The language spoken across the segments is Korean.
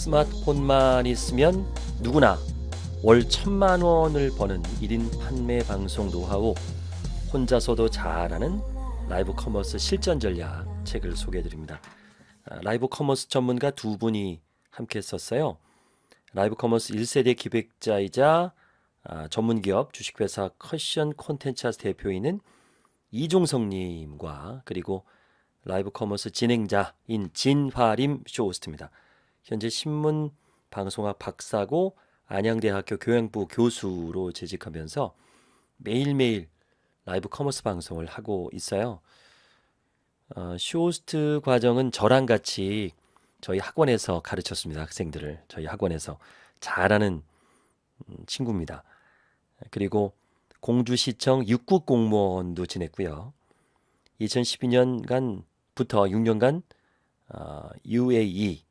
스마트폰만 있으면 누구나 월 천만 원을 버는 1인 판매 방송 노하우 혼자서도 잘하는 라이브 커머스 실전 전략 책을 소개해 드립니다. 아, 라이브 커머스 전문가 두 분이 함께 썼어요. 라이브 커머스 1세대 기획자이자 아, 전문기업 주식회사 커션 콘텐츠 대표이신 이종성님과 그리고 라이브 커머스 진행자인 진화림 쇼호스트입니다. 현재 신문 방송학 박사고 안양대학교 교양부 교수로 재직하면서 매일매일 라이브 커머스 방송을 하고 있어요. 어, 쇼호스트 과정은 저랑 같이 저희 학원에서 가르쳤습니다. 학생들을 저희 학원에서 잘하는 음, 친구입니다. 그리고 공주시청 6급 공무원도 지냈고요. 2012년간부터 6년간 어, UAE 어,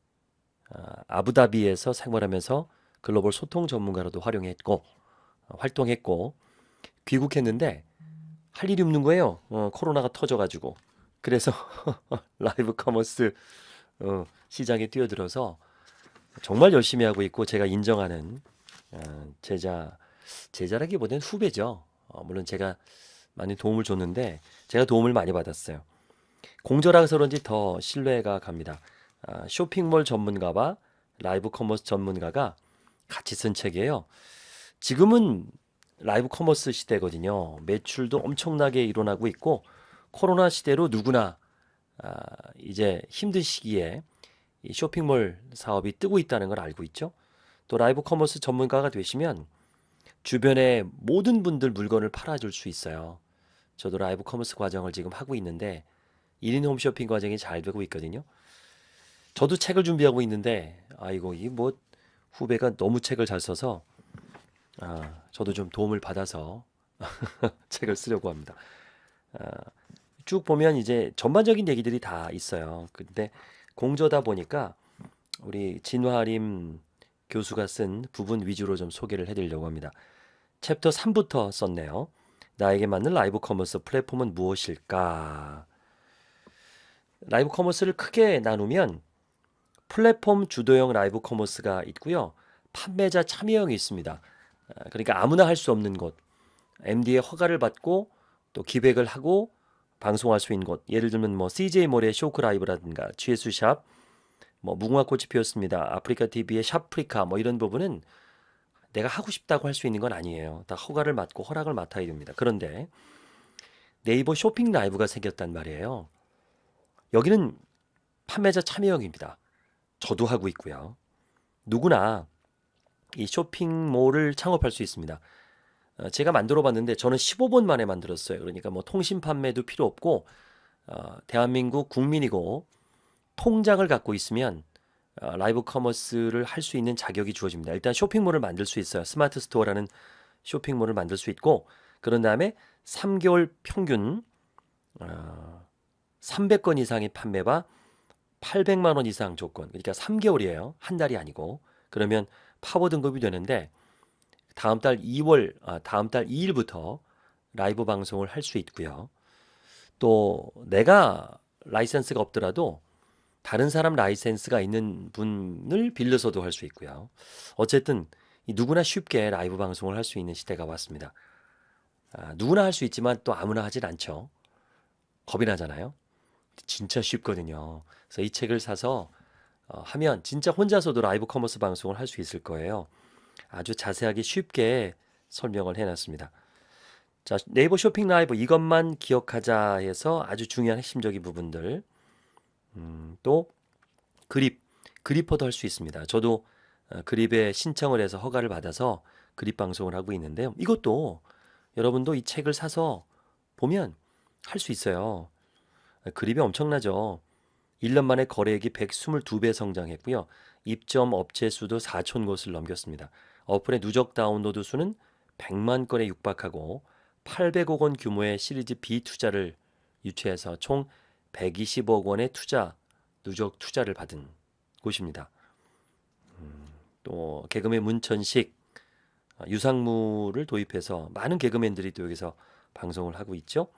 아부다비에서 생활하면서 글로벌 소통 전문가로도 활용했고 어, 활동했고 귀국했는데 할 일이 없는 거예요. 어, 코로나가 터져가지고 그래서 라이브 커머스 어, 시장에 뛰어들어서 정말 열심히 하고 있고 제가 인정하는 어, 제자 제자라기보다는 후배죠. 어, 물론 제가 많이 도움을 줬는데 제가 도움을 많이 받았어요. 공저라서 그런지 더 신뢰가 갑니다. 아, 쇼핑몰 전문가와 라이브 커머스 전문가가 같이 쓴 책이에요. 지금은 라이브 커머스 시대거든요. 매출도 엄청나게 일어나고 있고 코로나 시대로 누구나 아, 이제 힘든 시기에 이 쇼핑몰 사업이 뜨고 있다는 걸 알고 있죠. 또 라이브 커머스 전문가가 되시면 주변에 모든 분들 물건을 팔아줄 수 있어요. 저도 라이브 커머스 과정을 지금 하고 있는데 1인 홈쇼핑 과정이 잘 되고 있거든요. 저도 책을 준비하고 있는데 아이고 이 뭐 후배가 너무 책을 잘 써서 아, 저도 좀 도움을 받아서 책을 쓰려고 합니다. 아, 쭉 보면 이제 전반적인 얘기들이 다 있어요. 근데 공저다 보니까 우리 진화림 교수가 쓴 부분 위주로 좀 소개를 해드리려고 합니다. 챕터 3부터 썼네요. 나에게 맞는 라이브 커머스 플랫폼은 무엇일까? 라이브 커머스를 크게 나누면 플랫폼 주도형 라이브 커머스가 있고요. 판매자 참여형이 있습니다. 아, 그러니까 아무나 할 수 없는 곳. MD의 허가를 받고 또 기획을 하고 방송할 수 있는 곳. 예를 들면 뭐 CJ몰의 쇼크 라이브라든가 GS샵, 뭐 무궁화 꽃이 피었습니다. 아프리카 TV의 샵프리카 뭐 이런 부분은 내가 하고 싶다고 할 수 있는 건 아니에요. 다 허가를 맡고 허락을 맡아야 됩니다. 그런데 네이버 쇼핑 라이브가 생겼단 말이에요. 여기는 판매자 참여형입니다. 저도 하고 있고요. 누구나 이 쇼핑몰을 창업할 수 있습니다. 어, 제가 만들어 봤는데 저는 15분 만에 만들었어요. 그러니까 뭐 통신 판매도 필요 없고 어, 대한민국 국민이고 통장을 갖고 있으면 어, 라이브 커머스를 할 수 있는 자격이 주어집니다. 일단 쇼핑몰을 만들 수 있어요. 스마트 스토어라는 쇼핑몰을 만들 수 있고 그런 다음에 3개월 평균 어, 300건 이상의 판매와 800만 원 이상 조건 그러니까 3개월이에요. 한 달이 아니고 그러면 파워 등급이 되는데 다음 달 2월 아, 다음 달 2일부터 라이브 방송을 할 수 있고요. 또 내가 라이센스가 없더라도 다른 사람 라이센스가 있는 분을 빌려서도 할 수 있고요. 어쨌든 누구나 쉽게 라이브 방송을 할 수 있는 시대가 왔습니다. 아, 누구나 할 수 있지만 또 아무나 하진 않죠. 겁이 나잖아요. 진짜 쉽거든요. 그래서 이 책을 사서 어, 하면 진짜 혼자서도 live commerce 방송을 할 수 있을 거예요. 아주 자세하게 쉽게 설명을 해놨습니다. 자 네이버 쇼핑 라이브 이것만 기억하자 해서 아주 중요한 핵심적인 부분들 음, 또 그립 그리퍼도 할 수 있습니다. 저도 어, 그립에 신청을 해서 허가를 받아서 그립 방송을 하고 있는데요. 이것도 여러분도 이 책을 사서 보면 할 수 있어요. 그립이 엄청나죠. 1년 만에 거래액이 122배 성장했고요. 입점 업체 수도 4천 곳을 넘겼습니다. 어플의 누적 다운로드 수는 100만 건에 육박하고 800억 원 규모의 시리즈 B 투자를 유치해서 총 120억 원의 투자 누적 투자를 받은 곳입니다. 음, 또 개그맨 문천식 아, 유상무를 도입해서 많은 개그맨들이 또 여기서 방송을 하고 있죠.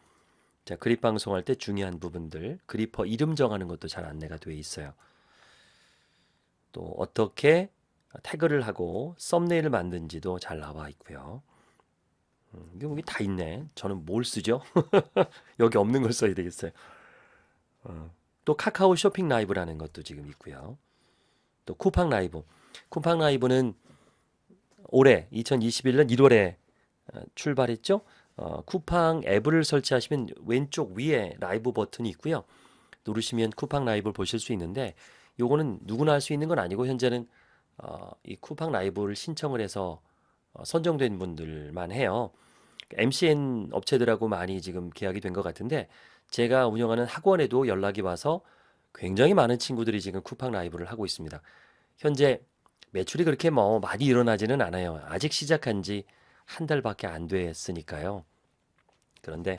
자, 그립 방송할 때 중요한 부분들, 그리퍼 이름 정하는 것도 잘 안내가 되어 있어요. 또 어떻게 태그를 하고 썸네일을 만든지도 잘 나와 있고요. 음, 여기 다 있네. 저는 뭘 쓰죠? 여기 없는 걸 써야 되겠어요. 어, 또 카카오 쇼핑 라이브라는 것도 지금 있고요. 또 쿠팡 라이브. 쿠팡 라이브는 올해 2021년 1월에 어, 출발했죠. 어, 쿠팡 앱을 설치하시면 왼쪽 위에 라이브 버튼이 있고요. 누르시면 쿠팡 라이브를 보실 수 있는데 요거는 누구나 할 수 있는 건 아니고 현재는 어, 이 쿠팡 라이브를 신청을 해서 어, 선정된 분들만 해요. MCN 업체들하고 많이 지금 계약이 된 것 같은데 제가 운영하는 학원에도 연락이 와서 굉장히 많은 친구들이 지금 쿠팡 라이브를 하고 있습니다. 현재 매출이 그렇게 뭐 많이 일어나지는 않아요. 아직 시작한 지 한 달밖에 안 됐으니까요. 그런데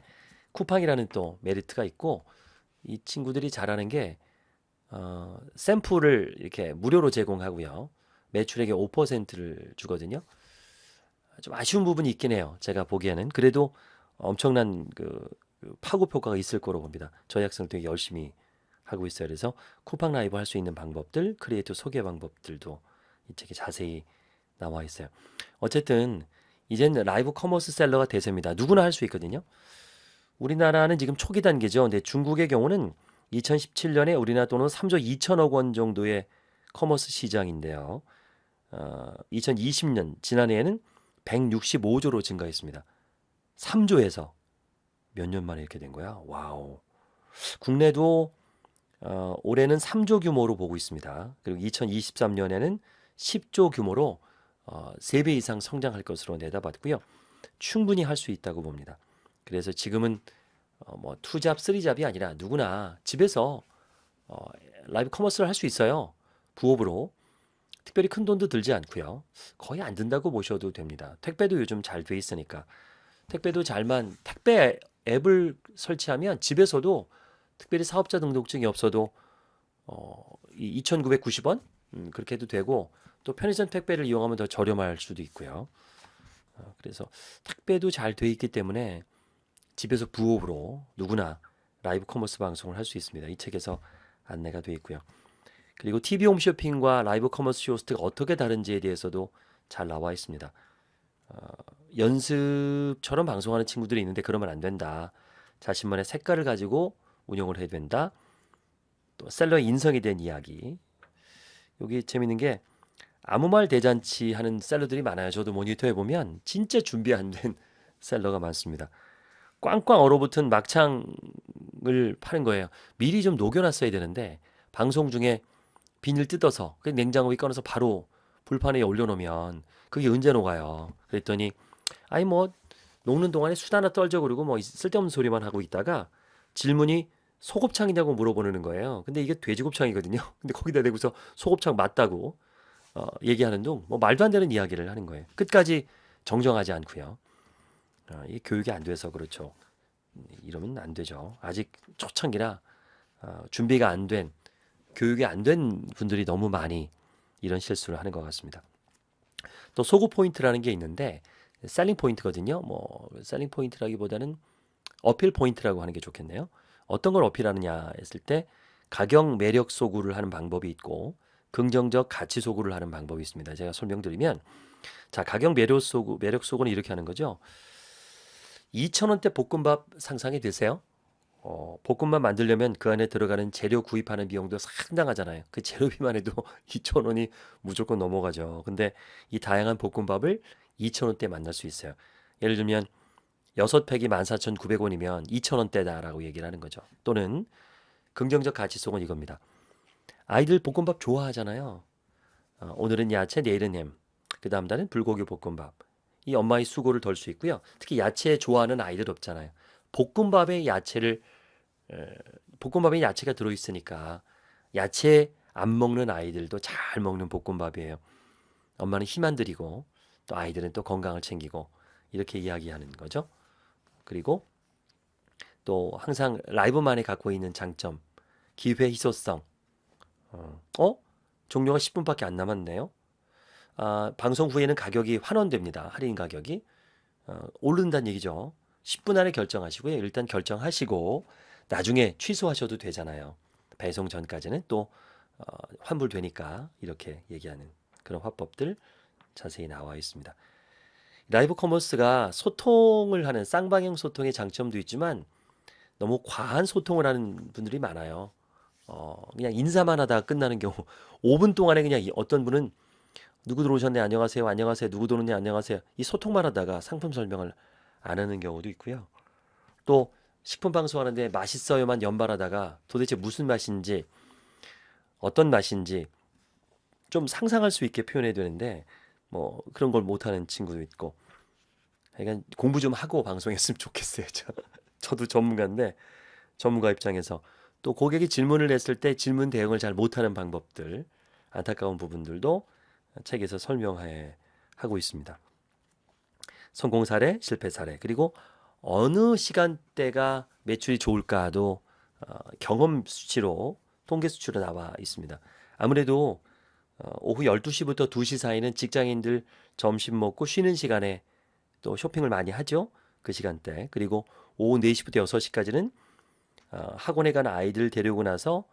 쿠팡이라는 또 메리트가 있고 이 친구들이 잘하는 게 어, 샘플을 이렇게 무료로 제공하고요. 매출액의 5%를 주거든요. 좀 아쉬운 부분이 있긴 해요. 제가 보기에는 그래도 엄청난 그, 그 파급 효과가 있을 거로 봅니다. 저희 학생 되게 열심히 하고 있어요. 그래서 쿠팡 라이브 할 수 있는 방법들, 크리에이터 소개 방법들도 이 책에 자세히 나와 있어요. 어쨌든 이젠 live commerce seller가 대세입니다. 누구나 할 수 있거든요. 우리나라는 지금 초기 단계죠. 근데 중국의 경우는 2017년에 우리나라 돈은 3조 2천억 원 정도의 commerce 시장인데요. 어, 2020년 지난해에는 165조로 증가했습니다. 3조에서 몇 년 만에 이렇게 된 거야? 와우. 국내도 어, 올해는 3조 규모로 보고 있습니다. 그리고 2023년에는 10조 규모로 어, 3배 이상 성장할 것으로 내다봤고요. 충분히 할 수 있다고 봅니다. 그래서 지금은 어, 뭐 two job, three job이 아니라 누구나 집에서 어, live commerce를 할 수 있어요. 부업으로. 특별히 큰 돈도 들지 않고요. 거의 안 든다고 보셔도 됩니다. 택배도 요즘 잘 돼 있으니까. 택배도 잘만 택배 앱을 설치하면 집에서도 특별히 사업자 등록증이 없어도 어, 2,990원 음, 그렇게 해도 되고 또 편의점 택배를 이용하면 더 저렴할 수도 있고요. 어, 그래서 택배도 잘 돼 있기 때문에 집에서 부업으로 누구나 live commerce 방송을 할 수 있습니다. 이 책에서 안내가 되어 있고요. 그리고 TV 홈쇼핑과 live commerce 쇼호스트가 어떻게 다른지에 대해서도 잘 나와 있습니다. 어, 연습처럼 방송하는 친구들이 있는데 그러면 안 된다. 자신만의 색깔을 가지고 운영을 해야 된다. 또 seller 인성이 된 이야기. 여기 재밌는 게 아무 말 대잔치 하는 seller들이 많아요. 저도 모니터해 보면 진짜 준비 안 된 seller가 많습니다. 꽝꽝 얼어붙은 막창을 파는 거예요. 미리 좀 녹여놨어야 되는데 방송 중에 비닐 뜯어서 그 냉장고에 꺼내서 바로 불판에 올려놓으면 그게 언제 녹아요. 그랬더니 아니 뭐 녹는 동안에 수다 하나 떨죠 그리고 뭐 쓸데없는 소리만 하고 있다가 질문이 소곱창이냐고 물어보는 거예요. 근데 이게 돼지곱창이거든요. 근데 거기다 대고서 소곱창 맞다고 어, 얘기하는 둥 뭐 말도 안 되는 이야기를 하는 거예요. 끝까지 정정하지 않고요. 어, 이 교육이 안 돼서 그렇죠. 이러면 안 되죠. 아직 초창기라 어, 준비가 안 된, 교육이 안 된 분들이 너무 많이 이런 실수를 하는 것 같습니다. 또 소구 포인트라는 게 있는데 selling point거든요. 뭐 selling point라기보다는 어필 포인트라고 하는 게 좋겠네요. 어떤 걸 어필하느냐 했을 때 가격 매력 소구를 하는 방법이 있고 긍정적 가치 소구를 하는 방법이 있습니다. 제가 설명드리면 자 가격 매력 소구 매력 소구는 이렇게 하는 거죠. 2,000원대 볶음밥 상상이 되세요? 어, 볶음밥 만들려면 그 안에 들어가는 재료 구입하는 비용도 상당하잖아요. 그 재료비만 해도 2,000원이 무조건 넘어가죠. 근데 이 다양한 볶음밥을 2,000원대 만날 수 있어요. 예를 들면 6팩이 14,900원이면 2,000원대다라고 얘기를 하는 거죠. 또는 긍정적 가치속은 이겁니다. 아이들 볶음밥 좋아하잖아요. 어, 오늘은 야채, 내일은 햄. 그 다음 달은 불고기 볶음밥. 이 엄마의 수고를 덜 수 있고요. 특히 야채 좋아하는 아이들 없잖아요. 볶음밥에 야채를 에, 볶음밥에 야채가 들어 있으니까 야채 안 먹는 아이들도 잘 먹는 볶음밥이에요. 엄마는 힘안 들이고 또 아이들은 또 건강을 챙기고 이렇게 이야기하는 거죠. 그리고 또 항상 라이브만이 갖고 있는 장점 기회 희소성 어, 어? 종료가 10분밖에 안 남았네요. 아, 방송 후에는 가격이 환원됩니다. 할인 가격이 어, 오른다는 얘기죠. 10분 안에 결정하시고요. 일단 결정하시고 나중에 취소하셔도 되잖아요. 배송 전까지는 또 어, 환불되니까 이렇게 얘기하는 그런 화법들 자세히 나와 있습니다. live commerce가 소통을 하는 쌍방향 소통의 장점도 있지만 너무 과한 소통을 하는 분들이 많아요. 어, 그냥 인사만 하다가 끝나는 경우 5분 동안에 그냥 이- 어떤 분은 누구 들어오셨네 안녕하세요 안녕하세요 누구 들어오네 안녕하세요 이 소통만 하다가 상품 설명을 안 하는 경우도 있고요. 또 식품 방송하는데 맛있어요만 연발하다가 도대체 무슨 맛인지 어떤 맛인지 좀 상상할 수 있게 표현해야 되는데 뭐 그런 걸 못하는 친구도 있고 그러니까 공부 좀 하고 방송했으면 좋겠어요. 저, 저도 전문가인데 전문가 입장에서 또 고객이 질문을 했을 때 질문 대응을 잘 못하는 방법들 안타까운 부분들도 책에서 설명해 하고 있습니다. 성공 사례, 실패 사례 그리고 어느 시간대가 매출이 좋을까도 어, 경험 수치로 통계 수치로 나와 있습니다. 아무래도 어, 오후 12시부터 2시 사이는 직장인들 점심 먹고 쉬는 시간에 또 쇼핑을 많이 하죠. 그 시간대. 그리고 오후 4시부터 6시까지는 어, 학원에 가는 아이들 데려오고 나서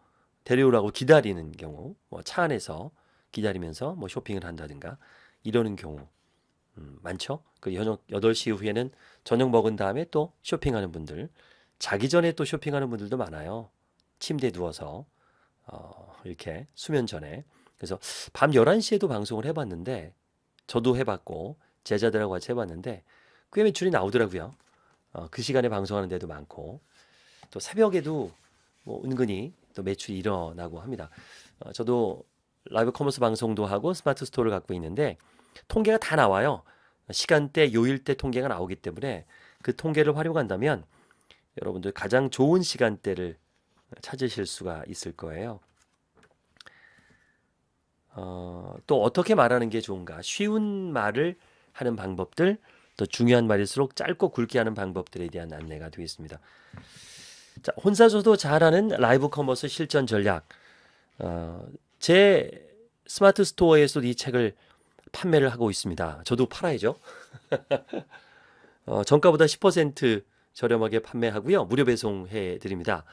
데려오라고 기다리는 경우, 뭐 차 안에서 기다리면서 뭐 쇼핑을 한다든가 이러는 경우 음, 많죠. 그 저녁 8시 이후에는 저녁 먹은 다음에 또 쇼핑하는 분들, 자기 전에 또 쇼핑하는 분들도 많아요. 침대에 누워서 어, 이렇게 수면 전에. 그래서 밤 11시에도 방송을 해봤는데 저도 해봤고 제자들하고 같이 해봤는데 꽤 매출이 나오더라고요. 어, 그 시간에 방송하는 데도 많고 또 새벽에도 뭐 은근히 또 매출이 일어나고 합니다. 어, 저도 live commerce 방송도 하고 스마트 스토어를 갖고 있는데 통계가 다 나와요. 시간대, 요일대 통계가 나오기 때문에 그 통계를 활용한다면 여러분들 가장 좋은 시간대를 찾으실 수가 있을 거예요. 어, 또 어떻게 말하는 게 좋은가? 쉬운 말을 하는 방법들, 또 중요한 말일수록 짧고 굵게 하는 방법들에 대한 안내가 되겠습니다. 자, 혼자서도 잘하는 live commerce 실전 전략. 어, 제 스마트 스토어에서도 이 책을 판매를 하고 있습니다. 저도 팔아야죠. 어, 정가보다 10% 저렴하게 판매하고요. 무료 배송해 드립니다.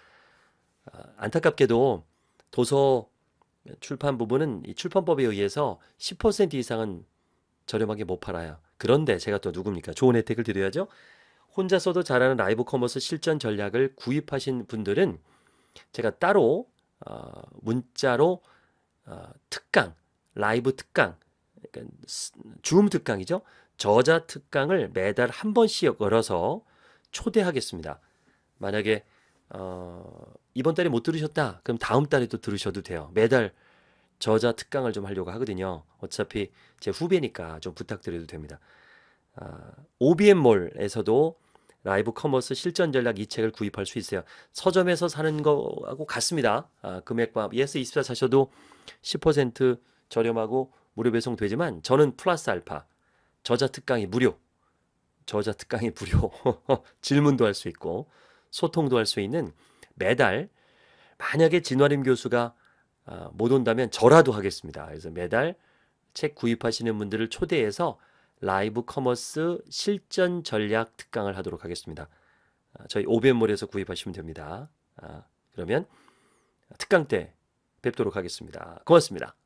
아, 안타깝게도 도서 출판 부분은 이 출판법에 의해서 10% 이상은 저렴하게 못 팔아요. 그런데 제가 또 누굽니까? 좋은 혜택을 드려야죠. 혼자서도 잘하는 live commerce 실전 전략을 구입하신 분들은 제가 따로 어, 문자로 어, 특강, 라이브 특강, 그러니까 스- 줌 특강이죠. 저자 특강을 매달 한 번씩 열어서 초대하겠습니다. 만약에 어, 이번 달에 못 들으셨다, 그럼 다음 달에도 들으셔도 돼요. 매달 저자 특강을 좀 하려고 하거든요. 어차피 제 후배니까 좀 부탁드려도 됩니다. 아, OBM몰에서도 live commerce 실전 전략 이 책을 구입할 수 있어요. 서점에서 사는 거하고 같습니다. 아, 금액과 예스24 사셔도 10% 저렴하고 무료 배송 되지만 저는 플러스 알파 저자 특강이 무료. 저자 특강이 무료. 질문도 할 수 있고 소통도 할 수 있는 매달 만약에 진화림 교수가 아, 못 온다면 저라도 하겠습니다. 그래서 매달 책 구입하시는 분들을 초대해서 live commerce 실전 전략 특강을 하도록 하겠습니다. 아, 저희 오벤몰에서 구입하시면 됩니다. 아, 그러면 특강 때 뵙도록 하겠습니다. 고맙습니다.